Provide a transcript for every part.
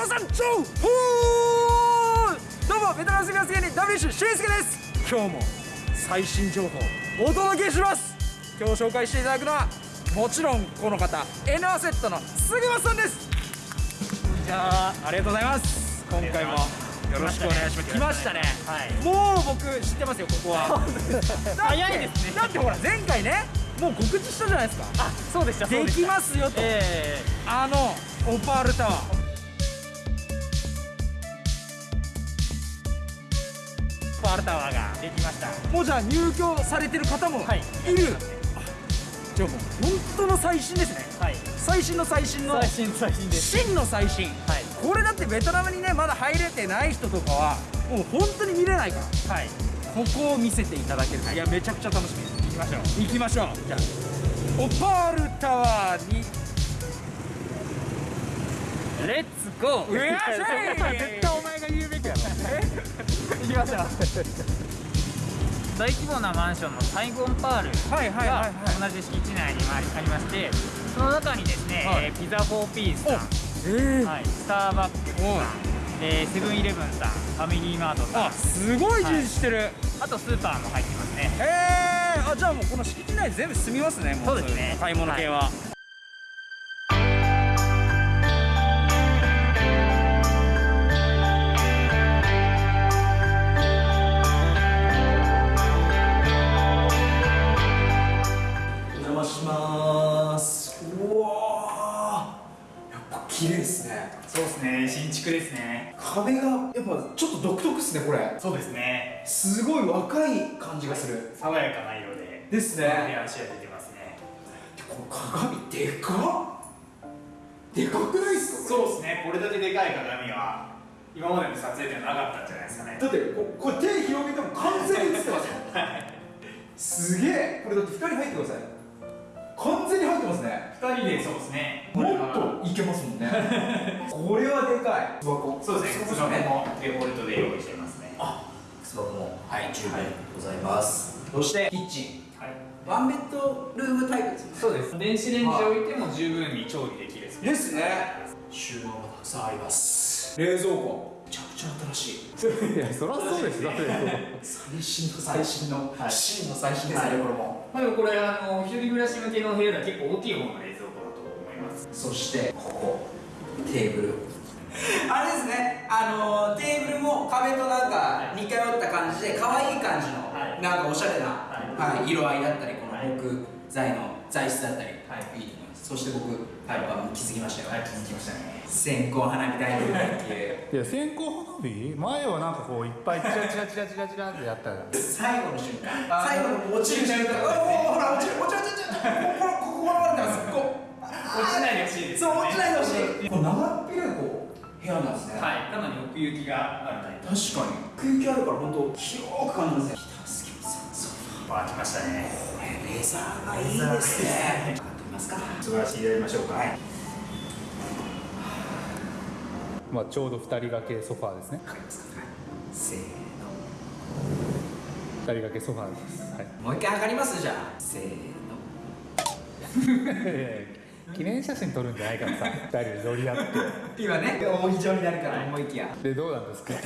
新不動産情報どうもベトナム住みます芸人 WC 俊介です。今日も最新情報お届けします。今日紹介していただくのはもちろんこの方 N アセットの杉松さんです。じゃあありがとうございます。今回もよろしくお願いします。来ましたね、はい、もう僕知ってますよここは。早いですね。だってほら前回ねもう告知したじゃないですか。あそうでしたできますよと、えー、あのオパールタワーパールタワーができました。もうじゃあ入居されてる方もい。る、はい、じゃあもう本当の最新ですね、はい、最新の最新の最新最新です。真の最新、はい、これだってベトナムにねまだ入れてない人とかはもう本当に見れないから。はい。ここを見せていただけるいやめちゃくちゃ楽しみです。行きましょう。行きましょう。じゃあオパールタワーにレッツゴーうわし絶対お前が言うべきやろ。行きましょう。大規模なマンションのサイゴンパールが同じ敷地内にありましてその中にですね、はい、ピザ4ピースさん、えー。はい、スターバックスさんでセブンイレブンさんファミリーマートさん。あすごい充実してる、はい、あとスーパーも入ってますね。へえー、あじゃあもうこの敷地内全部住みますねそうですね。買い物系は、綺ですね。壁がやっぱちょっと独特ですねこれ。そうですね。すごい若い感じがする、はい、爽やかな色で。ですね。で足が出てますね。この鏡でかっ。でかくないですかそうですね。これだけでかい鏡は今までの撮影ではなかったんじゃないですかね。だってここれ手広げても完全に映ってますよ はい。すげえ。これだって光入ってください。完全に入ってますね。2人でそうですねはい。そうですね。靴箱もデフォルトで用意してますね。あ靴箱もはい十分ございます、そしてキッチンはいワンベッドルームタイプですね。そうです電子レンジ置いても十分に調理できるですね収納がたくさんあります冷蔵庫めちゃくちゃ新しいいやそりゃそうですだって最新の最新の、はい、真の最新ですね、はい、これもまあでもこれあの一人暮らし向けの部屋では結構大きい方の冷蔵庫だと思いますそしてここテーブルあれですね。あのテーブルも壁となんか似通った感じで可愛い感じの、はい、なんかおしゃれな、はい、はい、色合いだったりこの木材の材質だったり、はい、いいと思います。そして僕、はい、気づきましたよ。はい気づきましたね。線香花火大会っていう。いや線香花火？前はなんかこういっぱいチラチラチラチラチラってやった。最後の瞬間。最後の落ちる瞬間。おおほら落ちる落ちる落ちるこここここってますこう落ちないでほしいです、そう落ちないでほしいこれこう部屋なんですね。はい。かなり奥行きがあるタイプ。確かに。奥行きあるから本当広く感じますね。北助さん。ソファー来ましたねこれレザーがいいですね。ますか座らせていただきましょうか、はい、まあちょうど二人掛けソファーですね。かりますか、はい、せーの。二人掛けソファーです、はい、もう一回測ります？じゃあ。せーの 記念写真撮るんじゃないからさ二人で乗り合って。今ね大非常になるから思いきや。でどうなんですか？座り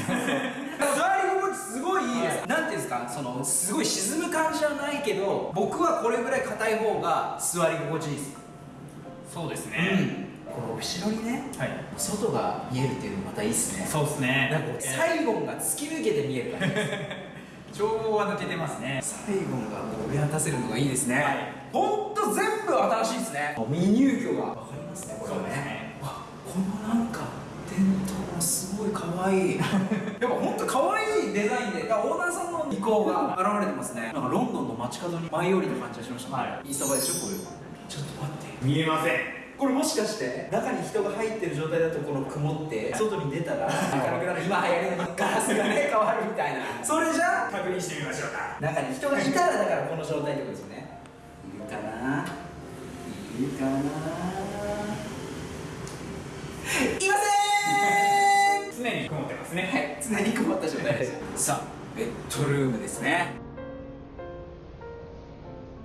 心地すごいいいです、はい、なんていうんですか？そのすごい沈む感じはないけど僕はこれぐらい硬い方が座り心地いいです。そうですね、うん、この後ろにね、はい、外が見えるっていうのまたいいっすね。そうですね。なんかサイゴンが突き抜けて見える感じです眺望 は抜けてますね。サイゴンがこう上渡せるのがいいですね、はいほんと全部新しいですね。未入居が分かりますねこれはね。あこのなんか伝統すごい可愛い。やっぱほんと可愛いデザインでオーナーさんの意向が現れてますね。なんかロンドンの街角に舞い降りた感じがしました。ね、はい、インスタ映えでしょこれちょっと待って。見えません。これもしかして中に人が入ってる状態だとこの曇って外に出たら明るくなる今流行りのガラスがね変わるみたい。なそれじゃ確認してみましょうか中に人がいたらだからこの状態ってことですよねかな。いるかな。いません常に曇ってますねはい常に曇った状態ですさあベッドルームですね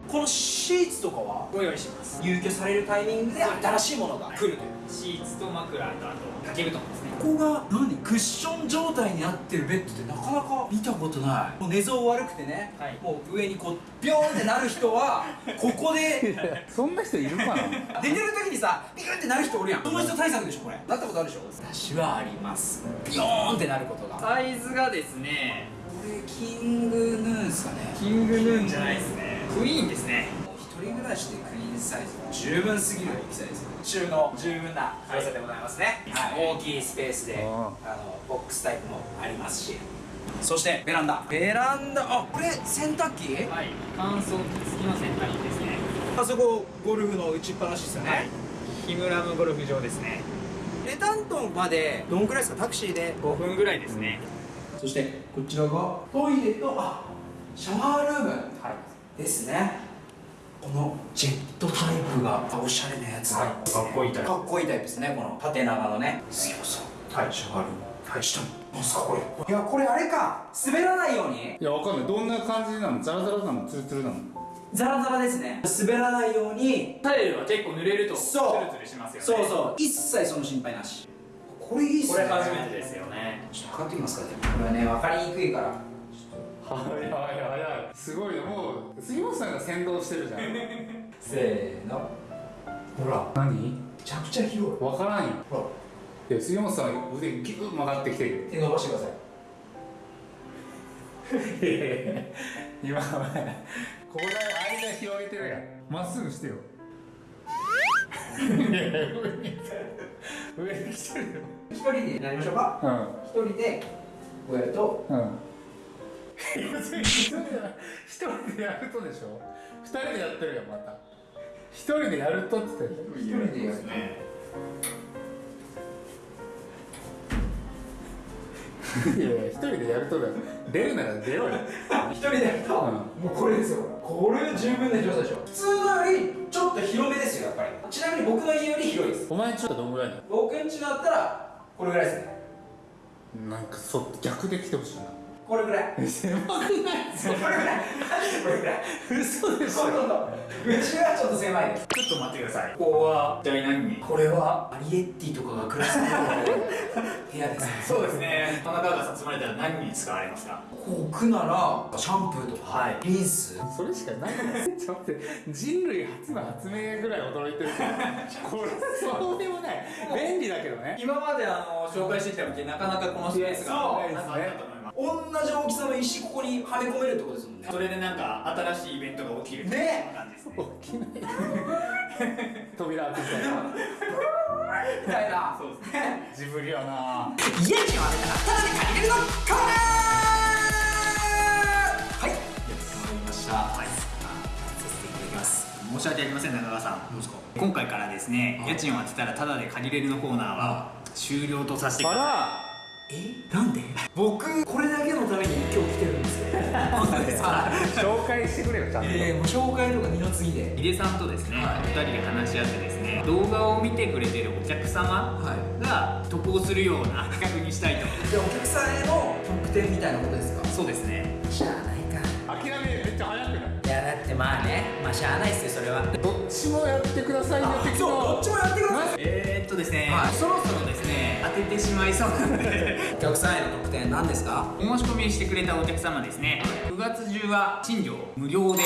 このシーツとかはご用意します入居されるタイミングで新しいものが来るという。シーツと枕とあと。掛け布団ですねここが何？クッション状態になってるベッドってなかなか見たことない。もう寝相悪くてね、はい。もう上にこうビョーンってなる人は ここで そんな人いるかな？寝てる時にさビクってなる人おるやん。その人対策でしょこれ。なったことあるでしょ？私はあります。ビヨーンってなることが。こサイズがですね。れキングヌーンすかね。キングヌーンじゃないですね。クイーンですね。一人暮らしでクイーンサイズ十分すぎる大きさです収納十分な広さでございますね、はい大きいスペースであのボックスタイプもありますしそしてベランダベランダあこれ洗濯機はい乾燥機付きの洗濯機ですねあそこゴルフの打ちっぱなしですよね、はいヒムラムゴルフ場ですねレタントンまでどんくらいですかタクシーで5分ぐらいですね、そしてこちらがトイレとあシャワールームですねこのジェットタイプがおしゃれなやつが、はいかっこいいタイプ。かっこいいタイプですねこの縦長のね。すごそう。はいシャワール。はい。下に何すかこれ。いやこれあれか。滑らないように。いやわかんない。どんな感じなの？ザラザラなの？ツルツルなの？ザラザラですね。滑らないように。タイルは結構濡れるとツそう。ルツルしますよね。そうそう。一切その心配なし。これいいっすね。これ初めてですよね。ちょっと測ってみますかねこれはね分かりにくいから。はいはいはいはい。すごいね。もう杉本さんが先導してるじゃん せーの。ほら。何？めちゃくちゃ広い。わからんよほら。いや杉本さん腕ギュッ曲がってきてる。手伸ばしてください。今ここで間広げてるやん。まっすぐしてよ。いや上に上に来てるよ。一人でやりましょうか。うん。一人でこうやるとうん一人でやるとでしょ？二人でやってるよまた。一人でやるとって言ってる一人でやるいやいや一人でやるとだよ。出るなら出ろよ。一人でやると、うん。もうこれですよ。これ十分な広さでしょ。普通のよりちょっと広めですよやっぱり。ちなみに僕の家より広いです。お前んちょっとどんぐらいなの僕ん家だったらこれぐらいですね。なんかそう逆で来てほしいなこれぐらい。狭くないこれぐらいこれぐらい。嘘でしほとんどうちはちょっと狭い。ですちょっと待ってください。ここは一体何？にこれはアリエッティとかが暮らす部屋ですね。そうですね。田中がさ積まれたら何に使われますか？こくならシャンプーとか、はい。リンス？それしかない。のちょっと待って人類初の発明ぐらい驚いてるけど これそうでもない。便利だけどね。今まであの紹介してきた時なかなかこのスペースがなかったと思います同じ大きさの石ここにはめ込めるってことですもんね。それでなんか新しいイベントが起きるね。感じですね起きない。扉開けたらみたいな。そうですね。ジブリやな。家賃を当てたらただで借りれるのコーナー。はい。やってまいりました。はい。させてい。ただきます申し訳ありません中川さん。どうですか？今回からですねはい。家賃を当てたらタダで借りれるのコーナーは終了とさせてくださらえ？なんで？僕これだけのために今日来てるんですよ本当ですか紹介してくれよちゃんと、えー、もう紹介とか二の次で。い井出さんとですね、はい。2人で話し合ってですね動画を見てくれてるお客様はい。が得をするような企画にしたいと。でお客さんへの特典みたいなことですか？そうですね。しゃあないか。諦めめっちゃ早くない？いやだってまあねまあしゃあないっすよそれは。どっちもやってくださいよ的そうどっちもやってください。えー、っとですね、はい。そろててしまいそうなので。お客さんへの特典何ですか？お申し込みしてくれたお客様ですね。9月中は賃料無料で。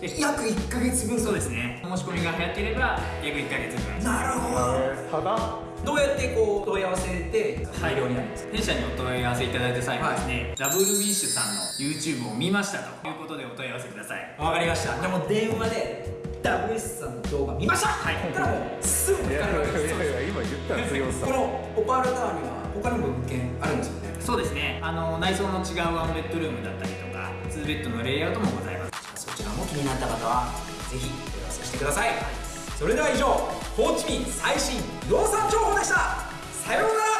で約1ヶ月分。そうですね。お申し込みが早ければ約1ヶ月分。なるほど。ただ？どうやってこう問い合わせて大量になるんですか？弊社にお問い合わせいただい。た際はですね、ダブルウィッシュさんの YouTube を見ましたとい。うことでお問い合わせくださいわかりました。でも電話で WS さんの動画見ました。はい。だからもうすぐ分かるわけです。よやいや今言ったら杉本さんこのオパールタワーには他にも物件あるんですよね？そうですね。あの内装の違うワンベッドルームだったりとか2ベッドのレイアウトもございます。そちらも気になった方はぜひ問い合わせしてくださいそれでは以上ホーチミン最新不動産情報でした。さようなら。